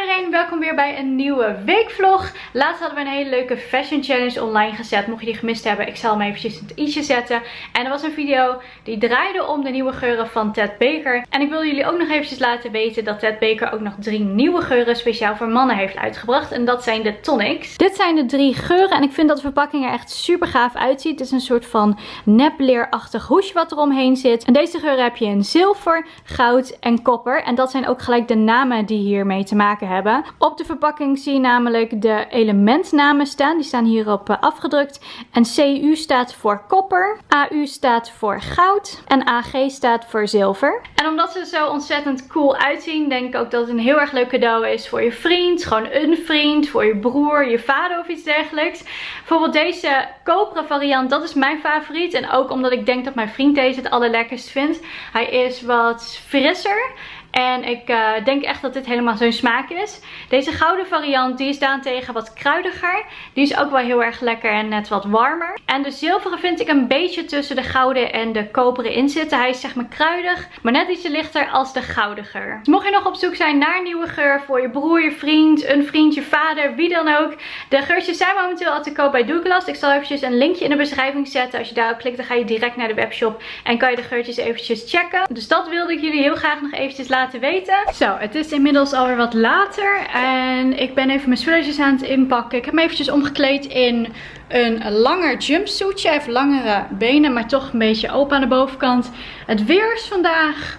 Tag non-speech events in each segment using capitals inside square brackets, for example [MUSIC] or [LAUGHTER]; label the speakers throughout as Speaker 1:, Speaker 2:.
Speaker 1: Iedereen, welkom weer bij een nieuwe weekvlog. Laatst hadden we een hele leuke fashion challenge online gezet. Mocht je die gemist hebben, ik zal hem eventjes in het i'tje zetten. En er was een video die draaide om de nieuwe geuren van Ted Baker. En ik wil jullie ook nog eventjes laten weten dat Ted Baker ook nog drie nieuwe geuren speciaal voor mannen heeft uitgebracht. En dat zijn de tonics. Dit zijn de drie geuren en ik vind dat de verpakking er echt super gaaf uitziet. Het is een soort van nepleerachtig hoesje wat eromheen zit. En deze geuren heb je in zilver, goud en kopper. En dat zijn ook gelijk de namen die hiermee te maken hebben. Op de verpakking zie je namelijk de elementnamen staan. Die staan hierop eh, afgedrukt. En CU staat voor kopper. AU staat voor goud. En AG staat voor zilver. En omdat ze zo ontzettend cool uitzien, denk ik ook dat het een heel erg leuk cadeau is voor je vriend. Gewoon een vriend, voor je broer, je vader of iets dergelijks. Bijvoorbeeld deze koperen variant, dat is mijn favoriet. En ook omdat ik denk dat mijn vriend deze het allerlekkerst vindt. Hij is wat frisser. En ik uh, denk echt dat dit helemaal zo'n smaak is. Deze gouden variant die is daarentegen wat kruidiger. Die is ook wel heel erg lekker en net wat warmer. En de zilveren vind ik een beetje tussen de gouden en de koperen in zitten. Hij is zeg maar kruidig, maar net ietsje lichter als de gouden geur. Dus mocht je nog op zoek zijn naar een nieuwe geur voor je broer, je vriend, een vriend, je vader, wie dan ook. De geurtjes zijn momenteel al te koop bij Douglas. Ik zal eventjes een linkje in de beschrijving zetten. Als je daarop klikt dan ga je direct naar de webshop en kan je de geurtjes eventjes checken. Dus dat wilde ik jullie heel graag nog eventjes laten laten weten. Zo, het is inmiddels alweer wat later. En ik ben even mijn spulletjes aan het inpakken. Ik heb me eventjes omgekleed in een langer jumpsuitje. Even langere benen, maar toch een beetje open aan de bovenkant. Het weer is vandaag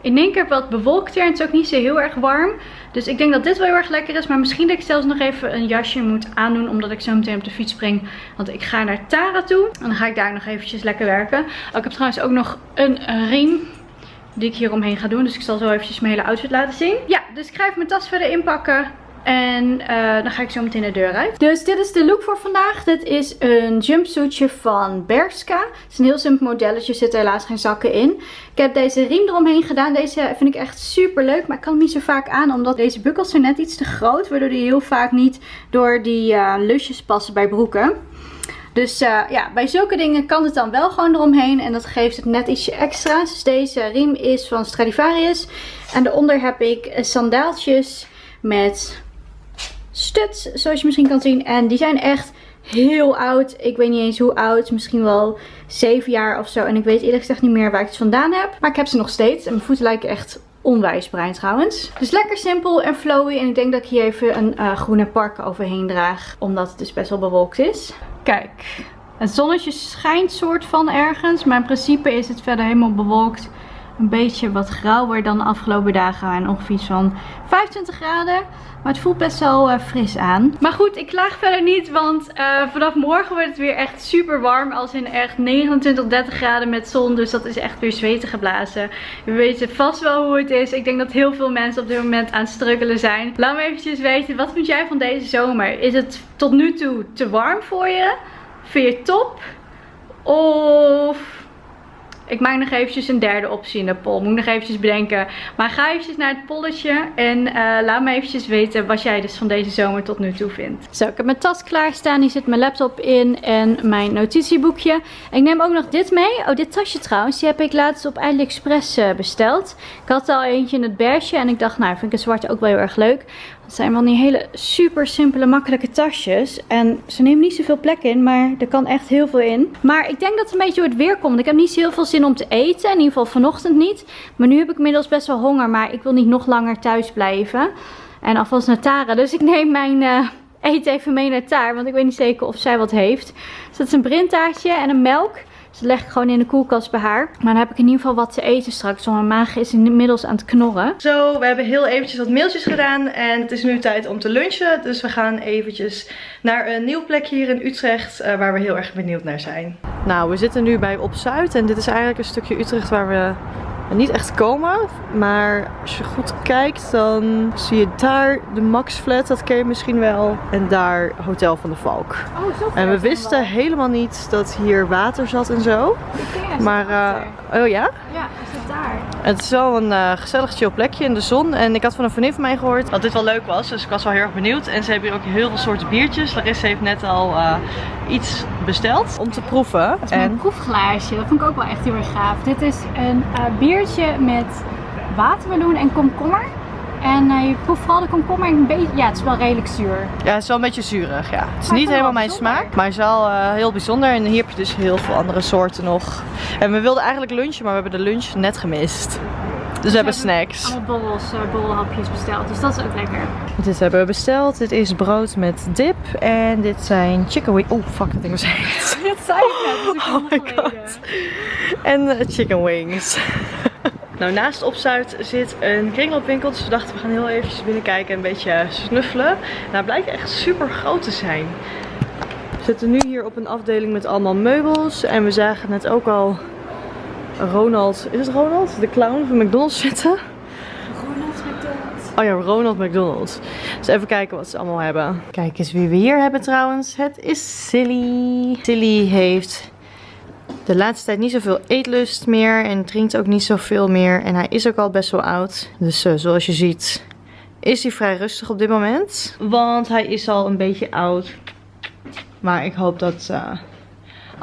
Speaker 1: in één keer wat bewolkt. En het is ook niet zo heel erg warm. Dus ik denk dat dit wel heel erg lekker is. Maar misschien dat ik zelfs nog even een jasje moet aandoen. Omdat ik zo meteen op de fiets spring. Want ik ga naar Tara toe. En dan ga ik daar nog eventjes lekker werken. Oh, ik heb trouwens ook nog een riem die ik hier omheen ga doen. Dus ik zal zo eventjes mijn hele outfit laten zien. Ja, dus ik ga even mijn tas verder inpakken. En uh, dan ga ik zo meteen de deur uit. Dus dit is de look voor vandaag. Dit is een jumpsuitje van Berska. Het is een heel simpel modelletje. Er helaas geen zakken in. Ik heb deze riem eromheen gedaan. Deze vind ik echt super leuk. Maar ik kan hem niet zo vaak aan. Omdat deze bukkels zijn net iets te groot. Waardoor die heel vaak niet door die uh, lusjes passen bij broeken. Dus uh, ja, bij zulke dingen kan het dan wel gewoon eromheen. En dat geeft het net ietsje extra's. Dus deze riem is van Stradivarius. En daaronder heb ik sandaaltjes met studs, zoals je misschien kan zien. En die zijn echt heel oud. Ik weet niet eens hoe oud. Misschien wel 7 jaar of zo. En ik weet eerlijk gezegd niet meer waar ik het vandaan heb. Maar ik heb ze nog steeds. En mijn voeten lijken echt onwijs bruin trouwens. Dus lekker simpel en flowy. En ik denk dat ik hier even een uh, groene park overheen draag. Omdat het dus best wel bewolkt is. Kijk, het zonnetje schijnt soort van ergens. Maar in principe is het verder helemaal bewolkt. Een beetje wat grauwer dan de afgelopen dagen. En ongeveer van 25 graden. Maar het voelt best wel uh, fris aan. Maar goed, ik klaag verder niet. Want uh, vanaf morgen wordt het weer echt super warm. Als in echt 29, 30 graden met zon. Dus dat is echt weer zweten geblazen. We weten vast wel hoe het is. Ik denk dat heel veel mensen op dit moment aan het struggelen zijn. Laat me eventjes weten. Wat vind jij van deze zomer? Is het tot nu toe te warm voor je? Vind je het top? Of ik maak nog eventjes een derde optie in de poll. Moet nog eventjes bedenken. Maar ga eventjes naar het polletje. En uh, laat me eventjes weten wat jij dus van deze zomer tot nu toe vindt. Zo, ik heb mijn tas klaarstaan. Hier zit mijn laptop in en mijn notitieboekje. ik neem ook nog dit mee. Oh, dit tasje trouwens. Die heb ik laatst op AliExpress uh, besteld. Ik had al eentje in het beige. En ik dacht, nou, vind ik een zwarte ook wel heel erg leuk. Het zijn wel die hele super simpele makkelijke tasjes. En ze nemen niet zoveel plek in, maar er kan echt heel veel in. Maar ik denk dat het een beetje door het weer komt. Ik heb niet heel veel zin om te eten. In ieder geval vanochtend niet. Maar nu heb ik inmiddels best wel honger. Maar ik wil niet nog langer thuis blijven. En alvast naar Tara. Dus ik neem mijn... Uh, eten even mee naar Taar, want ik weet niet zeker of zij wat heeft. Dus dat is een brintaartje en een melk. Dus dat leg ik gewoon in de koelkast bij haar. Maar dan heb ik in ieder geval wat te eten straks. Want mijn maag is inmiddels aan het knorren.
Speaker 2: Zo, we hebben heel eventjes wat mailtjes gedaan. En het is nu tijd om te lunchen. Dus we gaan eventjes naar een nieuw plekje hier in Utrecht. Uh, waar we heel erg benieuwd naar zijn. Nou, we zitten nu bij Op Zuid. En dit is eigenlijk een stukje Utrecht waar we niet echt komen. Maar als je goed kijkt, dan zie je daar de Max Flat. Dat ken je misschien wel. En daar Hotel van de Valk. Oh, zo En we wisten helemaal niet dat hier water zat en zo. Maar, uh, oh ja?
Speaker 1: Ja, is het daar.
Speaker 2: Het is wel een uh, gezellig chill plekje in de zon. En ik had van een vriendin van mij gehoord dat dit wel leuk was. Dus ik was wel heel erg benieuwd. En ze hebben hier ook heel veel soorten biertjes. Larissa heeft net al uh, iets besteld om te proeven.
Speaker 1: Dat is en... een proefglaasje. Dat vond ik ook wel echt heel erg gaaf. Dit is een biertje met watermeloen en komkommer. En uh, je proeft vooral de komkommer een beetje... Ja, het is wel redelijk zuur.
Speaker 2: Ja, het is wel een beetje zuurig, ja. Het is niet helemaal mijn smaak, maar het is wel uh, heel bijzonder. En hier heb je dus heel veel andere soorten nog. En we wilden eigenlijk lunchen, maar we hebben de lunch net gemist. Dus we hebben snacks.
Speaker 1: Allemaal borrels, uh, borrelhapjes besteld. Dus dat is ook lekker.
Speaker 2: Dit hebben we besteld. Dit is brood met dip. En dit zijn chicken wings. Oh fuck, dat ding was
Speaker 1: heet. dat zei ik net. oh my god.
Speaker 2: En chicken wings. [LAUGHS] nou, naast Opzuid zit een kringloopwinkel. Dus we dachten we gaan heel eventjes binnenkijken en een beetje snuffelen. Nou, het blijkt echt super groot te zijn. We zitten nu hier op een afdeling met allemaal meubels. En we zagen net ook al Ronald, is het Ronald? De clown van McDonald's zitten.
Speaker 1: Ronald McDonald.
Speaker 2: Oh ja, Ronald McDonald. Dus even kijken wat ze allemaal hebben. Kijk eens wie we hier hebben trouwens. Het is Silly. Silly heeft de laatste tijd niet zoveel eetlust meer. En drinkt ook niet zoveel meer. En hij is ook al best wel oud. Dus uh, zoals je ziet is hij vrij rustig op dit moment. Want hij is al een beetje oud. Maar ik hoop dat... Uh,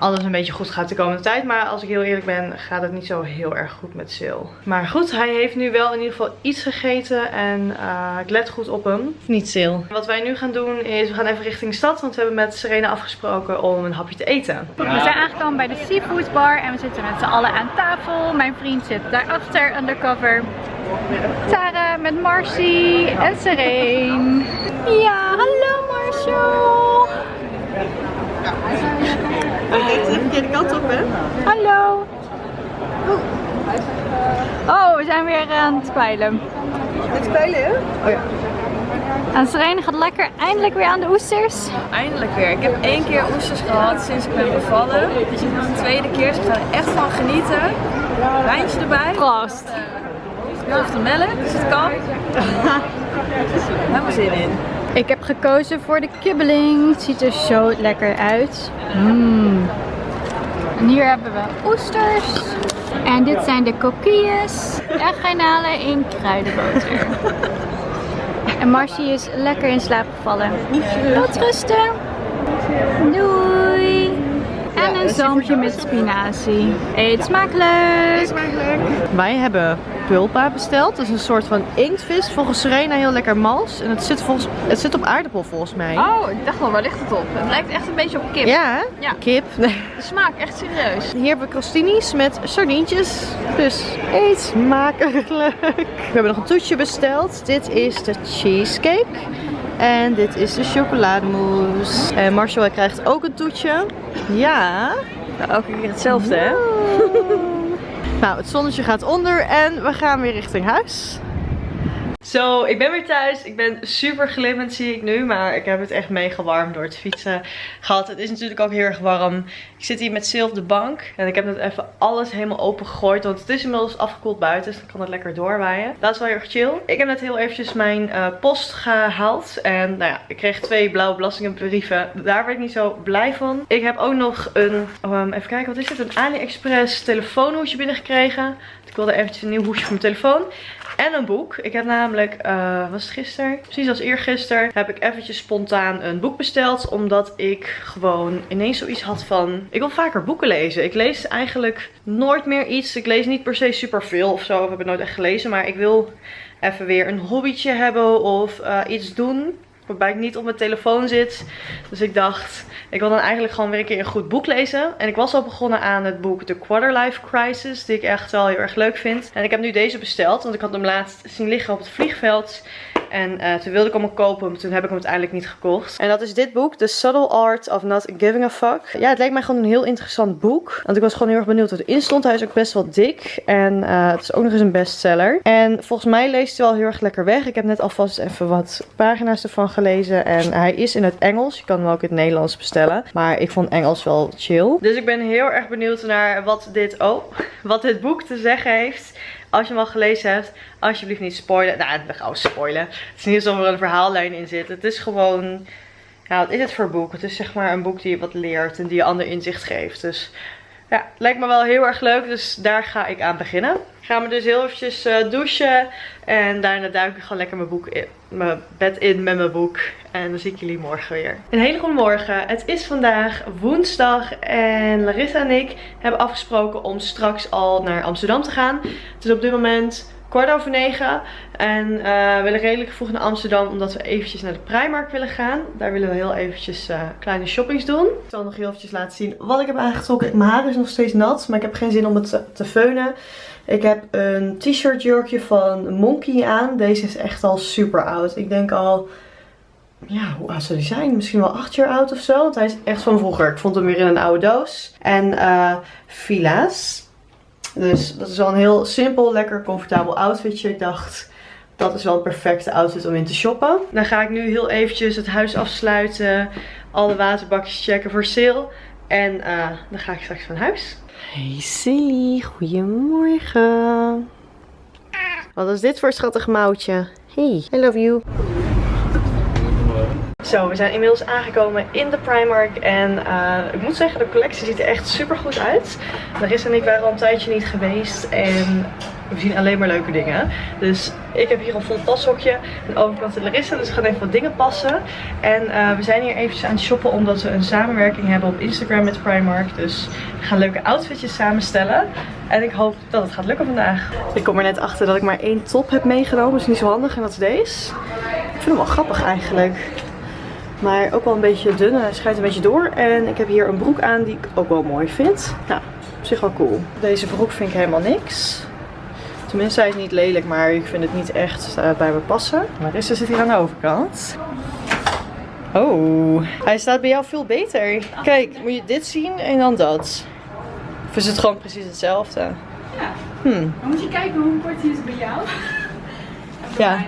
Speaker 2: alles een beetje goed gaat de komende tijd. Maar als ik heel eerlijk ben, gaat het niet zo heel erg goed met Sil. Maar goed, hij heeft nu wel in ieder geval iets gegeten. En uh, ik let goed op hem. Niet Sil. Wat wij nu gaan doen is, we gaan even richting de stad. Want we hebben met Serena afgesproken om een hapje te eten.
Speaker 1: We zijn aangekomen bij de Seafood Bar. En we zitten met z'n allen aan tafel. Mijn vriend zit daarachter, undercover. Tara met Marcy en Serene. Ja, hallo Marshall.
Speaker 2: Ik denk de verkeerde kant op, hè?
Speaker 1: Hallo. Oh, we zijn weer aan het spijlen.
Speaker 2: Het spijlen, hè? Oh ja.
Speaker 1: En Serene gaat lekker eindelijk weer aan de oesters.
Speaker 3: Eindelijk weer. Ik heb één keer oesters gehad sinds ik ben bevallen. Dit is de tweede keer, dus ik ga er echt van genieten. Wijntje erbij.
Speaker 1: Proost.
Speaker 3: Of de melk, dus het kan. [LAUGHS] Helemaal zin in.
Speaker 1: Ik heb gekozen voor de kibbeling. Het ziet er zo lekker uit. Mm. En hier hebben we oesters. En dit zijn de coquilles en garnalen in kruidenboter. En Marcy is lekker in slaap gevallen. Tot rusten. Doei. En een zalmpje met spinazie. Eet smakelijk.
Speaker 2: smakelijk. Wij hebben pulpa besteld. Dat is een soort van inktvis. Volgens Serena heel lekker mals. En het zit, volgens, het zit op aardappel volgens mij.
Speaker 3: Oh, ik dacht wel, waar ligt het op? Het lijkt echt een beetje op kip.
Speaker 2: Ja, ja. kip. Nee. [LAUGHS]
Speaker 3: De smaak, echt serieus.
Speaker 2: Hier hebben we crostinis met sardientjes. Dus eet smakelijk. We hebben nog een toetje besteld. Dit is de cheesecake. En dit is de chocolademousse. En Marshall krijgt ook een toetje. Ja.
Speaker 3: Nou, elke keer hetzelfde, hè?
Speaker 2: Nou, het zonnetje gaat onder en we gaan weer richting huis. Zo, ik ben weer thuis. Ik ben super glimmend zie ik nu. Maar ik heb het echt mega door het fietsen gehad. Het is natuurlijk ook heel erg warm. Ik zit hier met Sil de bank. En ik heb net even alles helemaal open gegooid. Want het is inmiddels afgekoeld buiten. Dus dan kan het lekker doorwaaien. Dat is wel heel erg chill. Ik heb net heel eventjes mijn uh, post gehaald. En nou ja, ik kreeg twee blauwe belastingbrieven. Daar werd ik niet zo blij van. Ik heb ook nog een, um, even kijken wat is dit? Een AliExpress telefoonhoesje binnengekregen. Ik wilde eventjes een nieuw hoesje voor mijn telefoon. En een boek. Ik heb namelijk, uh, was het gisteren? Precies als eergisteren heb ik eventjes spontaan een boek besteld. Omdat ik gewoon ineens zoiets had van, ik wil vaker boeken lezen. Ik lees eigenlijk nooit meer iets. Ik lees niet per se super veel of zo. Ik heb het nooit echt gelezen. Maar ik wil even weer een hobbytje hebben of uh, iets doen waarbij ik niet op mijn telefoon zit. Dus ik dacht, ik wil dan eigenlijk gewoon weer een keer een goed boek lezen. En ik was al begonnen aan het boek The Quarterlife Crisis, die ik echt wel heel erg leuk vind. En ik heb nu deze besteld, want ik had hem laatst zien liggen op het vliegveld. En uh, toen wilde ik hem kopen, maar toen heb ik hem uiteindelijk niet gekocht. En dat is dit boek, The Subtle Art of Not Giving a Fuck. Ja, het leek mij gewoon een heel interessant boek. Want ik was gewoon heel erg benieuwd wat erin stond. Hij is ook best wel dik. En uh, het is ook nog eens een bestseller. En volgens mij leest hij wel heel erg lekker weg. Ik heb net alvast even wat pagina's ervan gelezen. En hij is in het Engels. Je kan hem ook in het Nederlands bestellen. Maar ik vond Engels wel chill. Dus ik ben heel erg benieuwd naar wat dit, oh, wat dit boek te zeggen heeft. Als je hem al gelezen hebt, alsjeblieft niet spoilen. Nou, we gaan spoilen. Het is niet alsof er een verhaallijn in zit. Het is gewoon, ja, wat is het voor boek? Het is zeg maar een boek die je wat leert en die je ander inzicht geeft. Dus ja, lijkt me wel heel erg leuk. Dus daar ga ik aan beginnen. Ik ga me dus heel eventjes uh, douchen. En daarna duik ik gewoon lekker mijn, boek in, mijn bed in met mijn boek. En dan zie ik jullie morgen weer. Een hele goede morgen. Het is vandaag woensdag. En Larissa en ik hebben afgesproken om straks al naar Amsterdam te gaan. Het is op dit moment kwart over negen. En uh, we willen redelijk vroeg naar Amsterdam omdat we eventjes naar de Primark willen gaan. Daar willen we heel eventjes uh, kleine shoppings doen. Ik zal nog heel eventjes laten zien wat ik heb aangetrokken. Mijn haar is nog steeds nat, maar ik heb geen zin om het te, te feunen. Ik heb een t-shirt jurkje van Monkey aan. Deze is echt al super oud. Ik denk al ja, hoe oud zou die zijn? Misschien wel 8 jaar oud of zo. Want hij is echt van vroeger. Ik vond hem weer in een oude doos. En Fila's. Dus dat is wel een heel simpel, lekker comfortabel outfitje. Ik dacht, dat is wel een perfecte outfit om in te shoppen. Dan ga ik nu heel eventjes het huis afsluiten. Alle waterbakjes checken voor sale. En uh, dan ga ik straks van huis. Hey Silly, goedemorgen. Wat is dit voor schattig mouwtje? Hey, I love you. Zo, we zijn inmiddels aangekomen in de Primark. En uh, ik moet zeggen, de collectie ziet er echt super goed uit. Larissa en ik waren al een tijdje niet geweest. En we zien alleen maar leuke dingen. Dus ik heb hier een vol pashokje. En overkant de Larissa. Dus we gaan even wat dingen passen. En uh, we zijn hier eventjes aan het shoppen. Omdat we een samenwerking hebben op Instagram met Primark. Dus we gaan leuke outfitjes samenstellen. En ik hoop dat het gaat lukken vandaag. Ik kom er net achter dat ik maar één top heb meegenomen. Is niet zo handig. En dat is deze. Ik vind hem wel grappig eigenlijk. Maar ook wel een beetje dun. Hij schijnt een beetje door. En ik heb hier een broek aan die ik ook wel mooi vind. Nou, op zich wel cool. Deze broek vind ik helemaal niks. Tenminste, hij is niet lelijk, maar ik vind het niet echt uh, bij me passen. Marissa zit hier aan de overkant. Oh, hij staat bij jou veel beter. Kijk, moet je dit zien en dan dat. Of is het gewoon precies hetzelfde? Ja.
Speaker 1: Hmm. Dan moet je kijken hoe kort hij is bij jou.
Speaker 2: ja.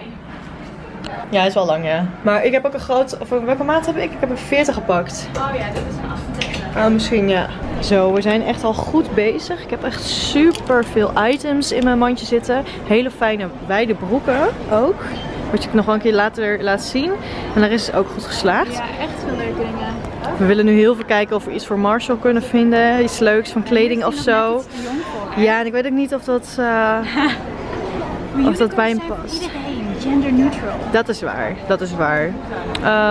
Speaker 2: Ja, hij is wel lang, ja. Maar ik heb ook een groot... Of welke maat heb ik? Ik heb een 40 gepakt.
Speaker 1: Oh ja, dit is een 38.
Speaker 2: Ah, misschien, ja. Zo, we zijn echt al goed bezig. Ik heb echt super veel items in mijn mandje zitten. Hele fijne wijde broeken ook. Wat je nog wel een keer later laat zien. En daar is het ook goed geslaagd.
Speaker 1: Ja, echt veel leuke dingen.
Speaker 2: We willen nu heel veel kijken of we iets voor Marshall kunnen vinden. Iets leuks van kleding of zo. Ja, en ik weet ook niet of dat, [LAUGHS] uh, of dat bij hem past
Speaker 1: gender neutral.
Speaker 2: Dat is waar, dat is waar.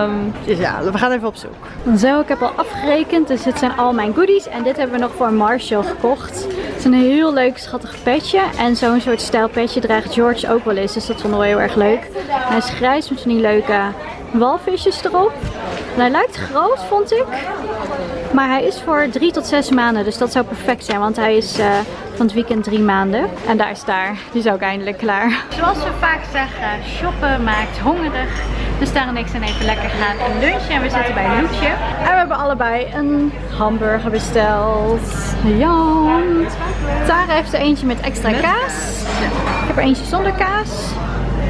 Speaker 2: Um, dus ja, we gaan even op zoek.
Speaker 1: Zo, ik heb al afgerekend, dus dit zijn al mijn goodies. En dit hebben we nog voor Marshall gekocht. Het is een heel leuk schattig petje. En zo'n soort stijl petje draagt George ook wel eens, dus dat vonden we heel erg leuk. Hij is grijs met van die leuke walvisjes erop. En hij lijkt groot, vond ik. Maar hij is voor 3 tot 6 maanden, dus dat zou perfect zijn. Want hij is uh, van het weekend 3 maanden. En daar is daar. Die is ook eindelijk klaar. Zoals we vaak zeggen, shoppen maakt hongerig. Dus daarom ik zijn even lekker gaan lunchen. En we zitten bij Loetje. En we hebben allebei een hamburger besteld. Ja. Tara heeft er eentje met extra kaas. Ik heb er eentje zonder kaas.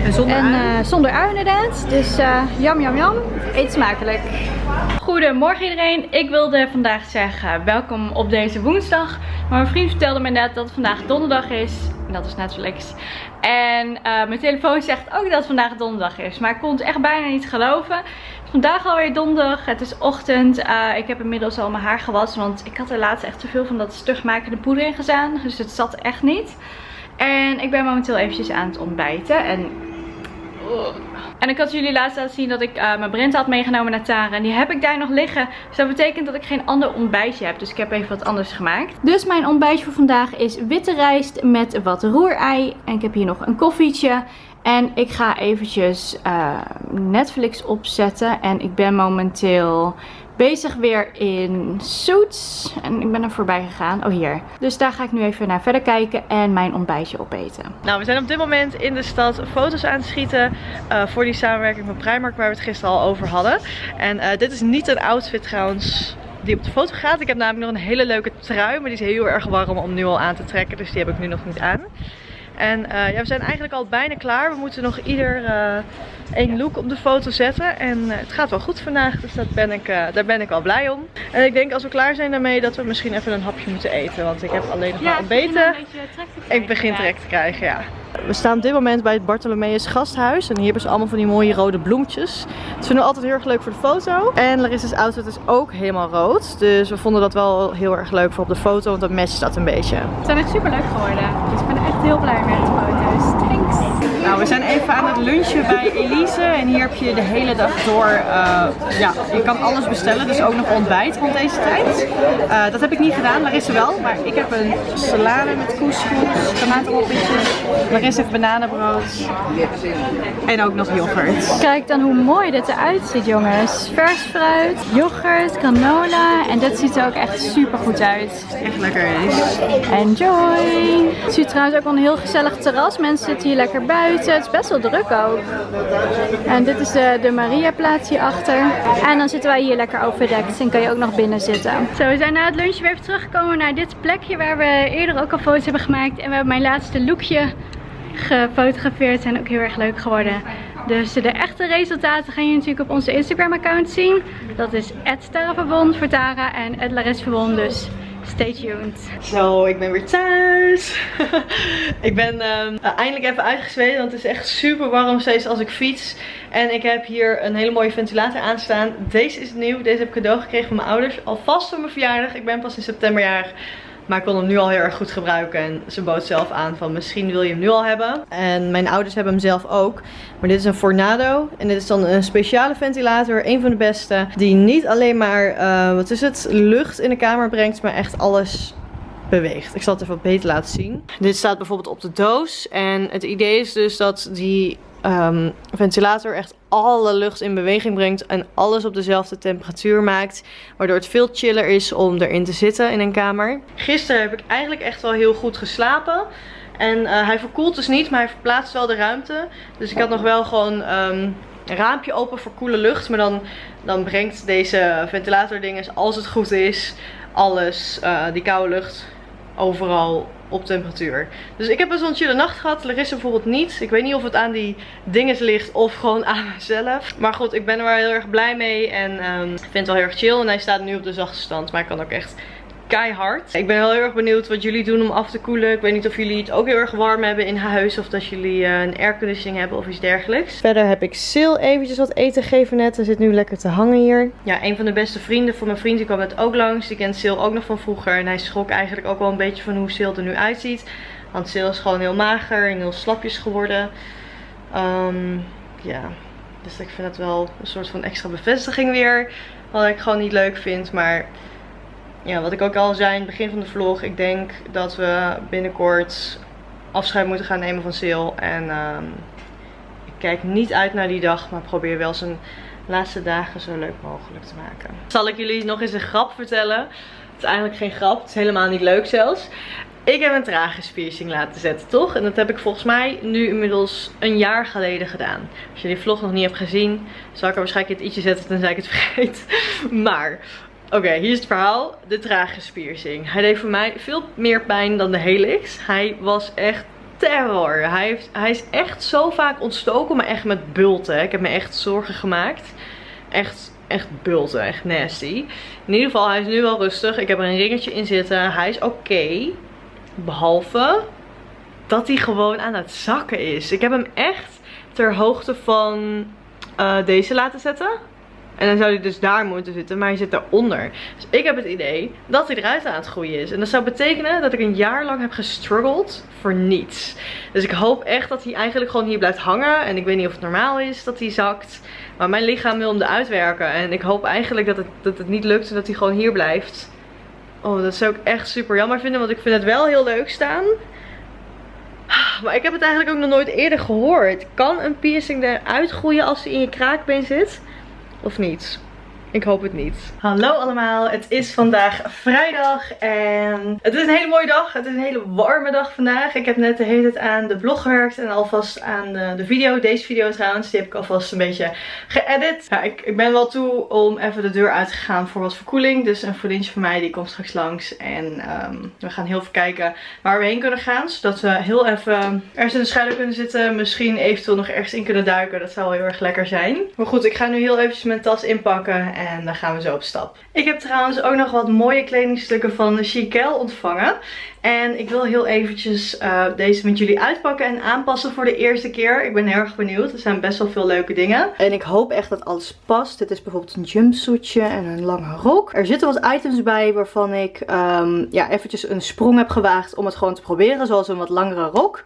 Speaker 2: En zonder
Speaker 1: en, ui? Uh, zonder ui inderdaad. Dus uh, jam jam jam. Eet smakelijk. Goedemorgen iedereen. Ik wilde vandaag zeggen welkom op deze woensdag. Maar mijn vriend vertelde me net dat het vandaag donderdag is. En dat is Netflix. En uh, mijn telefoon zegt ook dat het vandaag donderdag is. Maar ik kon het echt bijna niet geloven. Vandaag alweer donderdag. Het is ochtend. Uh, ik heb inmiddels al mijn haar gewassen. Want ik had er laatst echt te veel van dat stugmakende poeder in gedaan. Dus het zat echt niet. En ik ben momenteel eventjes aan het ontbijten. En en ik had jullie laatst laten zien dat ik uh, mijn Brent had meegenomen naar Tara. En die heb ik daar nog liggen. Dus dat betekent dat ik geen ander ontbijtje heb. Dus ik heb even wat anders gemaakt. Dus mijn ontbijtje voor vandaag is witte rijst met wat roerei. En ik heb hier nog een koffietje. En ik ga eventjes uh, Netflix opzetten. En ik ben momenteel bezig weer in Suits. En ik ben er voorbij gegaan. Oh, hier. Dus daar ga ik nu even naar verder kijken en mijn ontbijtje opeten.
Speaker 2: Nou, we zijn op dit moment in de stad foto's aan het schieten uh, voor die samenwerking met Primark waar we het gisteren al over hadden. En uh, dit is niet een outfit trouwens die op de foto gaat. Ik heb namelijk nog een hele leuke trui, maar die is heel erg warm om nu al aan te trekken. Dus die heb ik nu nog niet aan. En uh, ja, we zijn eigenlijk al bijna klaar. We moeten nog ieder uh, één look op de foto zetten. En uh, het gaat wel goed vandaag, dus dat ben ik, daar ben ik wel blij om. En ik denk als we klaar zijn daarmee dat we misschien even een hapje moeten eten. Want ik heb alleen nog maar ontbeten. Ik begin trek te krijgen, ja. We staan op dit moment bij het Bartholomeus gasthuis. En hier hebben ze allemaal van die mooie rode bloempjes. Dat vinden we altijd heel erg leuk voor de foto. En Larissa's outfit is ook helemaal rood. Dus we vonden dat wel heel erg leuk voor op de foto. Want dat matcht dat een beetje.
Speaker 1: Ze zijn echt super leuk geworden. Dus ik ben echt heel blij. Thanks!
Speaker 3: Nou, we zijn even aan het lunchen bij Elise en hier heb je de hele dag door, uh, ja, je kan alles bestellen, dus ook nog ontbijt rond deze tijd. Uh, dat heb ik niet gedaan, Larissa wel, maar ik heb een salade met couscous, tomatenroppetjes, Larissa heeft bananenbrood en ook nog yoghurt.
Speaker 1: Kijk dan hoe mooi dit eruit ziet jongens. Vers fruit, yoghurt, granola en dit ziet er ook echt super goed uit.
Speaker 3: Echt lekker is.
Speaker 1: Enjoy! Het ziet trouwens ook wel een heel gezellig terras. Mensen zitten hier lekker buiten. Het is best wel druk ook. En dit is de, de Maria plaats hierachter. En dan zitten wij hier lekker overdekt en kan je ook nog binnen zitten. Zo, we zijn na het lunch weer teruggekomen naar dit plekje waar we eerder ook al foto's hebben gemaakt. En we hebben mijn laatste lookje gefotografeerd. Zijn ook heel erg leuk geworden. Dus de echte resultaten gaan je natuurlijk op onze Instagram account zien. Dat is @taraverbond voor Tara en @laresverbond. Dus Stay tuned.
Speaker 2: Zo, ik ben weer thuis. [LAUGHS] ik ben um, eindelijk even uitgezweten, want het is echt super warm steeds als ik fiets. En ik heb hier een hele mooie ventilator aanstaan. Deze is nieuw, deze heb ik cadeau gekregen van mijn ouders. Alvast voor mijn verjaardag. Ik ben pas in september jarig. Maar ik kon hem nu al heel erg goed gebruiken. En ze bood zelf aan van misschien wil je hem nu al hebben. En mijn ouders hebben hem zelf ook. Maar dit is een Fornado. En dit is dan een speciale ventilator. Een van de beste. Die niet alleen maar, uh, wat is het, lucht in de kamer brengt. Maar echt alles beweegt. Ik zal het even beter laten zien. Dit staat bijvoorbeeld op de doos. En het idee is dus dat die um, ventilator echt alle lucht in beweging brengt en alles op dezelfde temperatuur maakt. Waardoor het veel chiller is om erin te zitten in een kamer. Gisteren heb ik eigenlijk echt wel heel goed geslapen. En uh, hij verkoelt dus niet, maar hij verplaatst wel de ruimte. Dus ik had nog wel gewoon um, een raampje open voor koele lucht. Maar dan, dan brengt deze ventilator dingen, als het goed is, alles, uh, die koude lucht overal op temperatuur. Dus ik heb best wel een chille nacht gehad. Larissa bijvoorbeeld niet. Ik weet niet of het aan die dingen ligt of gewoon aan [LAUGHS] mezelf. Maar goed, ik ben er wel heel erg blij mee. En um, vind het wel heel erg chill. En hij staat nu op de zachte stand. Maar ik kan ook echt keihard. Ik ben heel erg benieuwd wat jullie doen om af te koelen. Ik weet niet of jullie het ook heel erg warm hebben in huis. Of dat jullie uh, een airconditioning hebben of iets dergelijks. Verder heb ik Sil eventjes wat eten gegeven net. Hij zit nu lekker te hangen hier. Ja, een van de beste vrienden van mijn vriend die kwam net ook langs. Die kent Sil ook nog van vroeger. En hij schrok eigenlijk ook wel een beetje van hoe Sil er nu uitziet. Want Sil is gewoon heel mager en heel slapjes geworden. Um, ja, dus ik vind het wel een soort van extra bevestiging weer. Wat ik gewoon niet leuk vind. Maar ja, wat ik ook al zei in het begin van de vlog. Ik denk dat we binnenkort afscheid moeten gaan nemen van Sil. En um, ik kijk niet uit naar die dag. Maar probeer wel zijn laatste dagen zo leuk mogelijk te maken. Zal ik jullie nog eens een grap vertellen? Het is eigenlijk geen grap. Het is helemaal niet leuk zelfs. Ik heb een tragispiercing laten zetten, toch? En dat heb ik volgens mij nu inmiddels een jaar geleden gedaan. Als je die vlog nog niet hebt gezien, zal ik er waarschijnlijk het ietsje zetten tenzij ik het [LAUGHS] vergeet. Maar Oké, hier is het verhaal. De tragispiercing. Hij deed voor mij veel meer pijn dan de helix. Hij was echt terror. Hij, heeft, hij is echt zo vaak ontstoken, maar echt met bulten. Ik heb me echt zorgen gemaakt. Echt, echt bulten, echt nasty. In ieder geval, hij is nu wel rustig. Ik heb er een ringetje in zitten. Hij is oké. Behalve dat hij gewoon aan het zakken is. Ik heb hem echt ter hoogte van uh, deze laten zetten. En dan zou hij dus daar moeten zitten, maar hij zit daaronder. Dus ik heb het idee dat hij eruit aan het groeien is. En dat zou betekenen dat ik een jaar lang heb gestruggeld voor niets. Dus ik hoop echt dat hij eigenlijk gewoon hier blijft hangen. En ik weet niet of het normaal is dat hij zakt. Maar mijn lichaam wil hem eruit werken. En ik hoop eigenlijk dat het, dat het niet lukt en dat hij gewoon hier blijft. Oh, dat zou ik echt super jammer vinden, want ik vind het wel heel leuk staan. Maar ik heb het eigenlijk ook nog nooit eerder gehoord. Kan een piercing eruit groeien als hij in je kraakbeen zit? Of niet? Ik hoop het niet. Hallo allemaal, het is vandaag vrijdag en het is een hele mooie dag. Het is een hele warme dag vandaag. Ik heb net de hele tijd aan de blog gewerkt en alvast aan de, de video. Deze video trouwens, die heb ik alvast een beetje geëdit. Ja, ik, ik ben wel toe om even de deur uit te gaan voor wat verkoeling. Dus een vriendje van mij die komt straks langs en um, we gaan heel even kijken waar we heen kunnen gaan. Zodat we heel even ergens in de schuilen kunnen zitten. Misschien eventueel nog ergens in kunnen duiken. Dat zou wel heel erg lekker zijn. Maar goed, ik ga nu heel eventjes mijn tas inpakken en dan gaan we zo op stap. Ik heb trouwens ook nog wat mooie kledingstukken van Chiquel ontvangen. En ik wil heel eventjes uh, deze met jullie uitpakken en aanpassen voor de eerste keer. Ik ben heel erg benieuwd. Er zijn best wel veel leuke dingen. En ik hoop echt dat alles past. Dit is bijvoorbeeld een jumpsuitje en een lange rok. Er zitten wat items bij waarvan ik um, ja, eventjes een sprong heb gewaagd om het gewoon te proberen. Zoals een wat langere rok.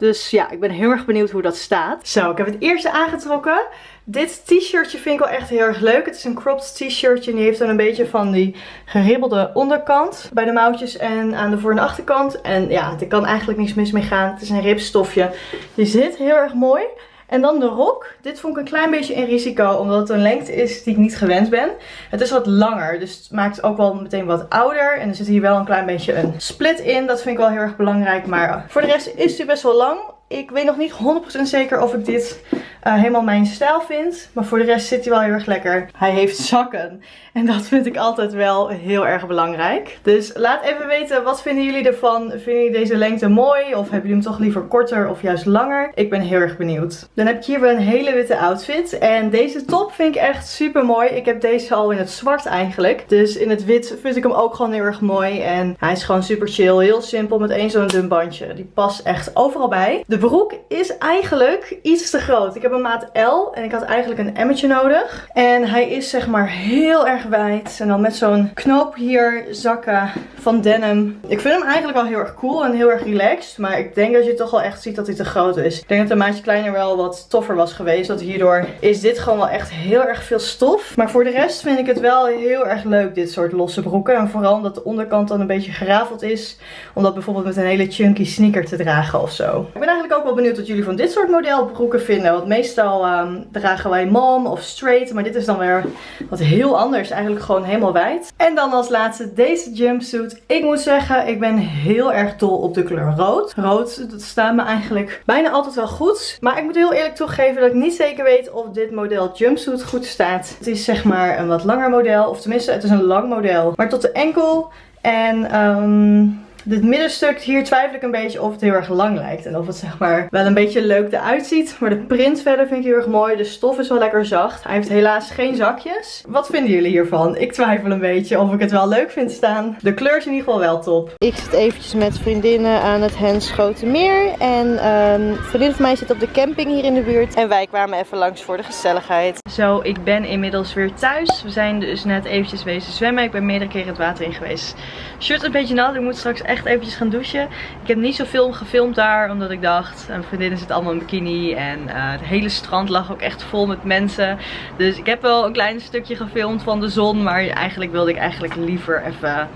Speaker 2: Dus ja, ik ben heel erg benieuwd hoe dat staat. Zo, ik heb het eerste aangetrokken. Dit t-shirtje vind ik wel echt heel erg leuk. Het is een cropped t-shirtje en die heeft dan een beetje van die geribbelde onderkant bij de mouwtjes en aan de voor- en achterkant. En ja, er kan eigenlijk niks mis mee gaan. Het is een ribstofje. Die zit heel erg mooi. En dan de rok. Dit vond ik een klein beetje in risico, omdat het een lengte is die ik niet gewend ben. Het is wat langer, dus het maakt ook wel meteen wat ouder. En er zit hier wel een klein beetje een split in. Dat vind ik wel heel erg belangrijk. Maar voor de rest is hij best wel lang. Ik weet nog niet 100% zeker of ik dit uh, helemaal mijn stijl vind. Maar voor de rest zit hij wel heel erg lekker. Hij heeft zakken. En dat vind ik altijd wel heel erg belangrijk. Dus laat even weten, wat vinden jullie ervan? Vinden jullie deze lengte mooi? Of hebben jullie hem toch liever korter of juist langer? Ik ben heel erg benieuwd. Dan heb ik hier weer een hele witte outfit. En deze top vind ik echt super mooi. Ik heb deze al in het zwart eigenlijk. Dus in het wit vind ik hem ook gewoon heel erg mooi. En hij is gewoon super chill. Heel simpel met één zo'n dun bandje. Die past echt overal bij. De broek is eigenlijk iets te groot. Ik heb een maat L en ik had eigenlijk een emmetje nodig. En hij is zeg maar heel erg wijd. En dan met zo'n knoop hier zakken van denim. Ik vind hem eigenlijk wel heel erg cool en heel erg relaxed. Maar ik denk dat je toch wel echt ziet dat hij te groot is. Ik denk dat een maatje kleiner wel wat toffer was geweest. Want hierdoor is dit gewoon wel echt heel erg veel stof. Maar voor de rest vind ik het wel heel erg leuk dit soort losse broeken. En vooral omdat de onderkant dan een beetje gerafeld is. Om dat bijvoorbeeld met een hele chunky sneaker te dragen of zo. Ik ben eigenlijk ook wel benieuwd wat jullie van dit soort modelbroeken vinden. Want meestal um, dragen wij mom of straight. Maar dit is dan weer wat heel anders. Eigenlijk gewoon helemaal wijd. En dan als laatste deze jumpsuit. Ik moet zeggen, ik ben heel erg dol op de kleur rood. Rood, dat staat me eigenlijk bijna altijd wel goed. Maar ik moet heel eerlijk toegeven dat ik niet zeker weet of dit model jumpsuit goed staat. Het is zeg maar een wat langer model. Of tenminste, het is een lang model. Maar tot de enkel. En um, dit middenstuk, hier twijfel ik een beetje of het heel erg lang lijkt. En of het zeg maar wel een beetje leuk eruit ziet. Maar de print verder vind ik heel erg mooi. De stof is wel lekker zacht. Hij heeft helaas geen zakjes. Wat vinden jullie hiervan? Ik twijfel een beetje of ik het wel leuk vind staan. De kleur is in ieder geval wel top. Ik zit eventjes met vriendinnen aan het Henschotenmeer. En um, vriendin van mij zit op de camping hier in de buurt. En wij kwamen even langs voor de gezelligheid. Zo, ik ben inmiddels weer thuis. We zijn dus net eventjes wezen zwemmen. Ik ben meerdere keren het water in geweest. Shirt een beetje nat. Ik moet straks echt eventjes gaan douchen. Ik heb niet zoveel gefilmd daar, omdat ik dacht, mijn vriendinnen zitten allemaal in bikini. En uh, het hele strand lag ook echt vol met mensen. Dus ik heb wel een klein stukje gefilmd van de zon. Maar eigenlijk wilde ik eigenlijk liever even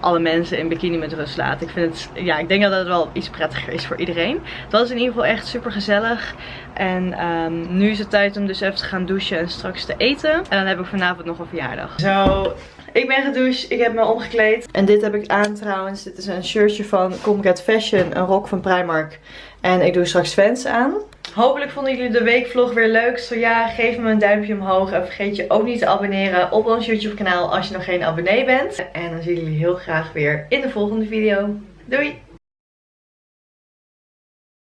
Speaker 2: alle mensen in bikini met rust laten. Ik vind het, ja, ik denk dat het wel iets prettiger is voor iedereen. Dat is in ieder geval echt super gezellig. En um, nu is het tijd om dus even te gaan douchen en straks te eten. En dan heb ik vanavond nog een verjaardag. Zo, ik ben gedoucht, ik heb me omgekleed. En dit heb ik aan trouwens. Dit is een shirtje van Comcat Fashion, een rok van Primark. En ik doe straks fans aan. Hopelijk vonden jullie de weekvlog weer leuk. Zo ja, geef me een duimpje omhoog. En vergeet je ook niet te abonneren op ons YouTube kanaal als je nog geen abonnee bent. En dan zien jullie heel graag weer in de volgende video. Doei!